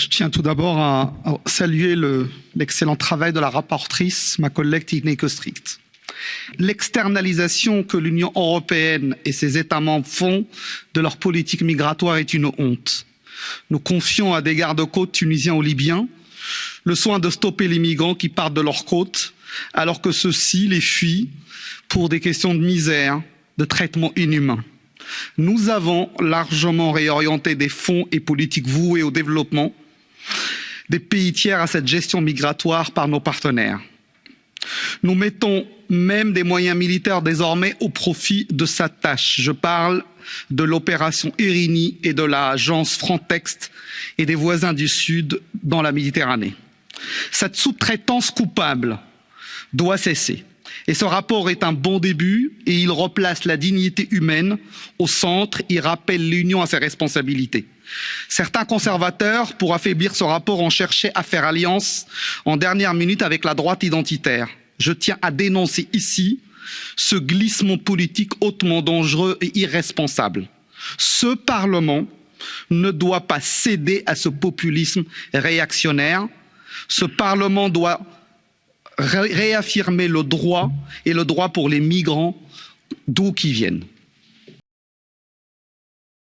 Je tiens tout d'abord à, saluer l'excellent travail de la rapporteure, ma collègue Tineke Kostrict. L'externalisation que l'Union européenne et ses États membres font de leur politique migratoire est une honte. Nous confions à des gardes-côtes tunisiens ou libyens le soin de stopper les migrants qui partent de leurs côtes alors que ceux-ci les fuient pour des questions de misère, de traitement inhumain. Nous avons largement réorienté des fonds et politiques voués au développement des pays tiers à cette gestion migratoire par nos partenaires. Nous mettons même des moyens militaires désormais au profit de sa tâche. Je parle de l'opération Irini et de l'agence Frontex et des voisins du Sud dans la Méditerranée. Cette sous-traitance coupable doit cesser. Et ce rapport est un bon début et il replace la dignité humaine au centre et rappelle l'Union à ses responsabilités. Certains conservateurs, pour affaiblir ce rapport, ont cherché à faire alliance en dernière minute avec la droite identitaire. Je tiens à dénoncer ici ce glissement politique hautement dangereux et irresponsable. Ce Parlement ne doit pas céder à ce populisme réactionnaire. Ce Parlement doit réaffirmer le droit et le droit pour les migrants d'où qu'ils viennent.